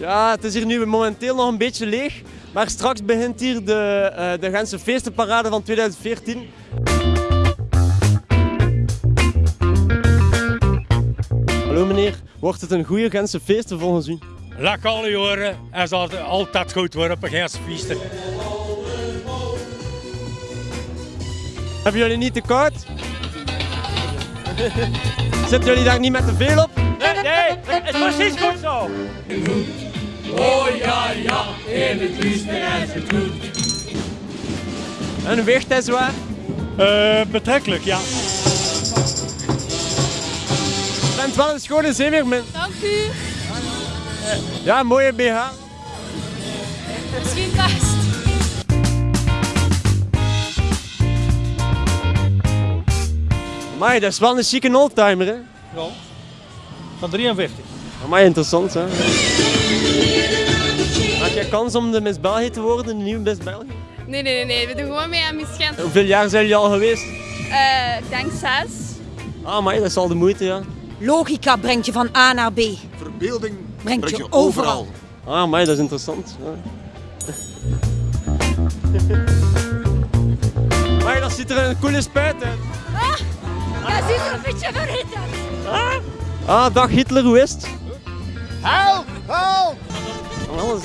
Ja, het is hier nu momenteel nog een beetje leeg. Maar straks begint hier de, uh, de Gentse feestenparade van 2014. Hallo meneer, wordt het een goede Gentse feesten volgens u? Lekker alle jaren en zal het altijd goed worden op een Gentse feesten. Hebben jullie niet te koud? Zitten jullie daar niet met te veel op? Nee, het is precies goed zo. Oh ja, ja, in het liefste en het goed. En weegt hij zwaar? Uh, betrekkelijk, ja. Je bent wel een schone zeemeermin. Dank u. Ja, mooie BH. Misschien best. Maar dat is wel een chique oldtimer, hè? Ja. Van 43. Maar interessant, hè? Had jij kans om de Miss België te worden, de nieuwe Miss België? Nee, nee, nee, nee. We doen gewoon mee aan Miss Gent. Hoeveel jaar zijn jullie al geweest? Uh, ik denk zes. Ah, maar dat is al de moeite, ja. Logica brengt je van A naar B. Verbeelding brengt, brengt je, overal. Ah, maar dat is interessant. Ja. maar dat ziet er een coole spuit uit. Ah, dat ziet er een beetje verhit uit. Ah, ah dag Hitler, hoe is het? Help! Help! Alles.